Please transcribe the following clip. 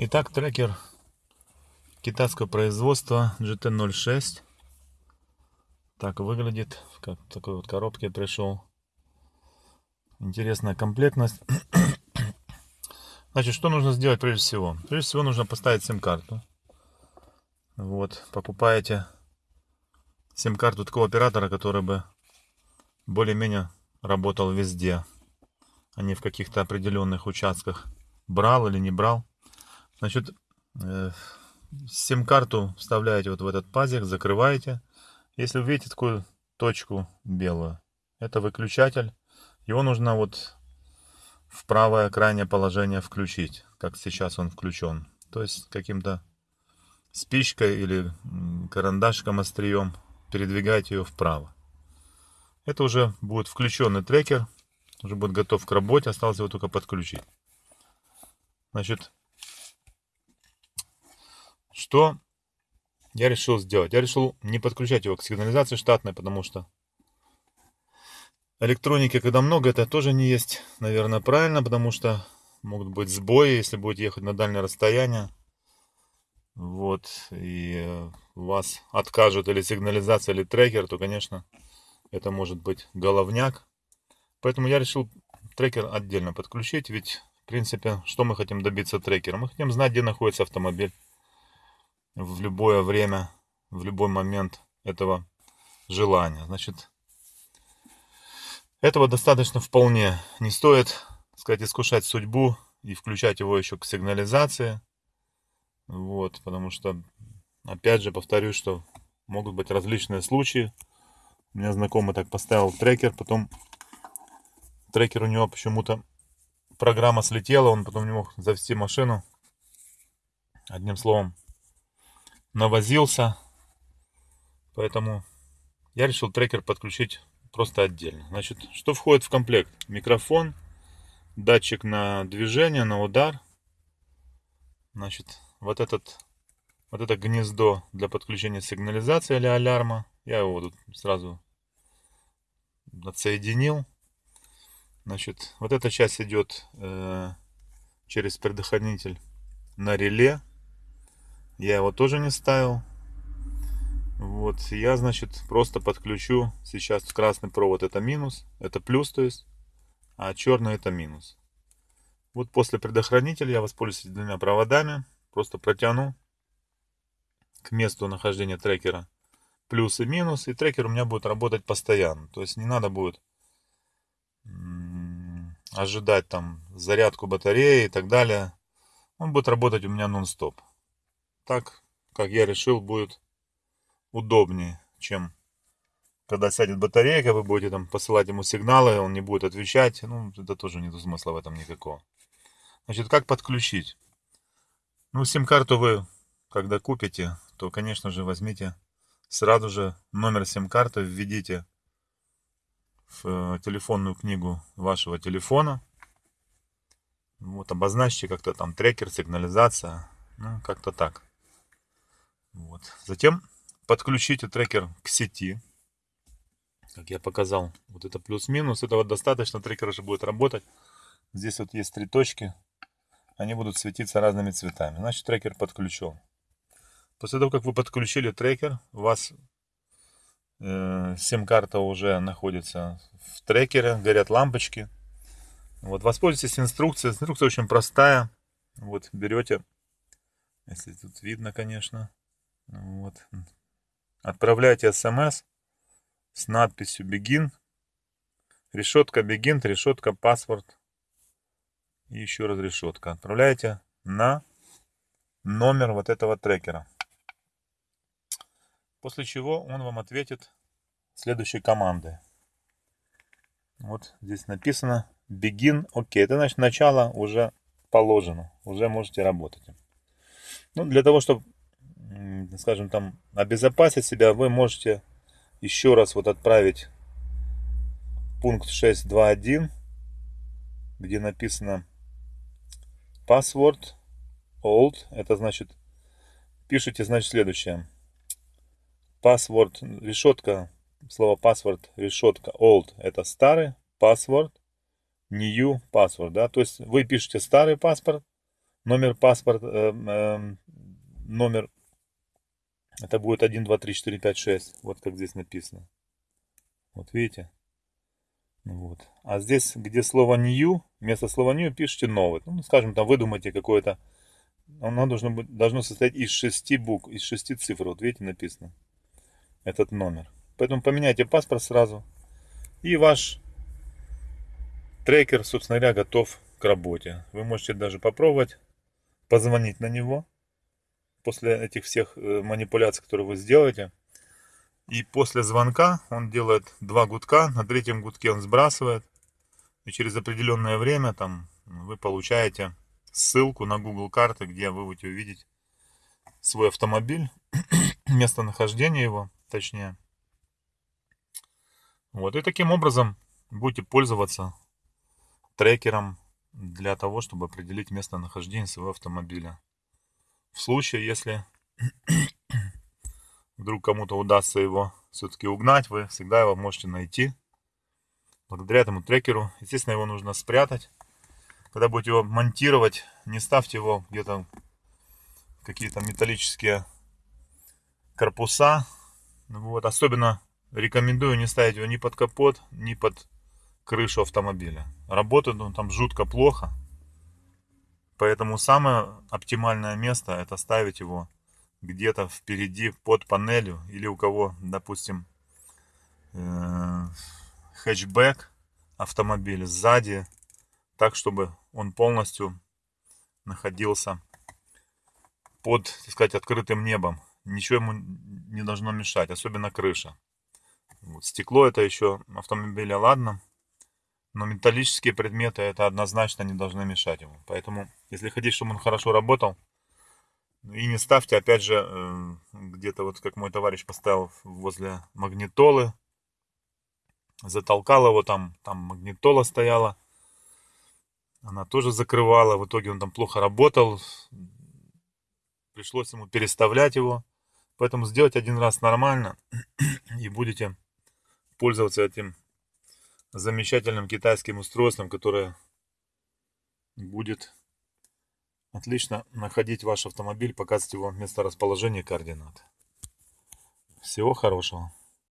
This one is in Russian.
Итак, трекер китайского производства GT06. Так выглядит. Как в такой вот коробке пришел. Интересная комплектность. Значит, что нужно сделать прежде всего? Прежде всего нужно поставить сим-карту. Вот, покупаете сим-карту такого оператора, который бы более-менее работал везде, а не в каких-то определенных участках. Брал или не брал. Значит, э, сим-карту вставляете вот в этот пазик, закрываете. Если вы видите такую точку белую, это выключатель. Его нужно вот в правое крайнее положение включить, как сейчас он включен. То есть каким-то спичкой или карандашком острием передвигать ее вправо. Это уже будет включенный трекер, уже будет готов к работе, осталось его только подключить. Значит, что я решил сделать? Я решил не подключать его к сигнализации штатной, потому что электроники, когда много, это тоже не есть, наверное, правильно, потому что могут быть сбои, если будете ехать на дальнее расстояние. Вот, и вас откажут или сигнализация, или трекер, то, конечно, это может быть головняк. Поэтому я решил трекер отдельно подключить, ведь, в принципе, что мы хотим добиться трекера? Мы хотим знать, где находится автомобиль в любое время, в любой момент этого желания. Значит, этого достаточно вполне. Не стоит, сказать, искушать судьбу и включать его еще к сигнализации. Вот, потому что, опять же, повторюсь, что могут быть различные случаи. У меня знакомый так поставил трекер, потом трекер у него почему-то программа слетела, он потом не мог завести машину. Одним словом, навозился. Поэтому я решил трекер подключить просто отдельно. Значит, что входит в комплект? Микрофон, датчик на движение, на удар. Значит, вот этот вот это гнездо для подключения сигнализации или алярма. Я его тут сразу отсоединил. Значит, вот эта часть идет э, через предохранитель на реле. Я его тоже не ставил. Вот, я, значит, просто подключу сейчас красный провод это минус, это плюс, то есть, а черный это минус. Вот после предохранителя я воспользуюсь двумя проводами, просто протяну к месту нахождения трекера плюс и минус, и трекер у меня будет работать постоянно. То есть не надо будет ожидать там зарядку батареи и так далее. Он будет работать у меня нон-стоп так, как я решил, будет удобнее, чем когда сядет батарейка, вы будете там посылать ему сигналы, он не будет отвечать. Ну, это тоже нет смысла в этом никакого. Значит, как подключить? Ну, сим-карту вы, когда купите, то, конечно же, возьмите сразу же номер сим-карты, введите в э, телефонную книгу вашего телефона. Вот, обозначьте как-то там трекер, сигнализация, ну, как-то так. Вот. Затем подключите трекер к сети. Как я показал, вот это плюс-минус. Этого достаточно, трекер уже будет работать. Здесь вот есть три точки. Они будут светиться разными цветами. Значит, трекер подключен. После того, как вы подключили трекер, у вас э, сим-карта уже находится в трекере, горят лампочки. Вот, воспользуйтесь инструкцией. Инструкция очень простая. Вот, берете, если тут видно, конечно, вот. Отправляйте смс с надписью Begin. Решетка Begin, решетка паспорт. И еще раз решетка. Отправляйте на номер вот этого трекера. После чего он вам ответит следующей командой. Вот здесь написано Begin OK. Это значит начало уже положено. Уже можете работать. Ну, для того, чтобы скажем там, обезопасить себя, вы можете еще раз вот отправить пункт 6.2.1, где написано password old, это значит, пишите, значит, следующее. Password, решетка, слово password, решетка old, это старый, password, new password, да, то есть вы пишете старый паспорт, Номер паспорта, э, э, номер, это будет 1, 2, 3, 4, 5, 6. Вот как здесь написано. Вот видите? Вот. А здесь, где слово new, вместо слова new пишите новый. Ну, скажем, там выдумайте какое-то. Оно должно, быть, должно состоять из шести букв, из шести цифр. Вот видите, написано. Этот номер. Поэтому поменяйте паспорт сразу. И ваш трекер, собственно говоря, готов к работе. Вы можете даже попробовать позвонить на него после этих всех э, манипуляций, которые вы сделаете. И после звонка он делает два гудка, на третьем гудке он сбрасывает. И через определенное время там вы получаете ссылку на Google карты, где вы будете увидеть свой автомобиль, местонахождение его, точнее. Вот, и таким образом будете пользоваться трекером для того, чтобы определить местонахождение своего автомобиля. В случае, если вдруг кому-то удастся его все-таки угнать, вы всегда его можете найти. Благодаря этому трекеру. Естественно, его нужно спрятать. Когда будете его монтировать, не ставьте его где-то какие-то металлические корпуса. Вот. Особенно рекомендую не ставить его ни под капот, ни под крышу автомобиля. Работает он там жутко плохо. Поэтому самое оптимальное место это ставить его где-то впереди под панелью или у кого, допустим, э, хэтчбэк автомобиля сзади, так чтобы он полностью находился под, так сказать, открытым небом. Ничего ему не должно мешать, особенно крыша. Вот, стекло это еще автомобиля ладно, но металлические предметы это однозначно не должны мешать ему. Поэтому, если хотите, чтобы он хорошо работал, и не ставьте, опять же, э, где-то вот как мой товарищ поставил возле магнитолы. Затолкал его там, там магнитола стояла. Она тоже закрывала. В итоге он там плохо работал. Пришлось ему переставлять его. Поэтому сделать один раз нормально. И будете пользоваться этим замечательным китайским устройством, которое будет Отлично находить ваш автомобиль, показывать его место расположения координат. Всего хорошего.